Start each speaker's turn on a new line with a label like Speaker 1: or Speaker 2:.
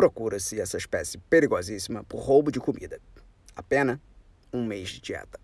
Speaker 1: procura-se essa espécie perigosíssima por roubo de comida. A pena, um mês de dieta.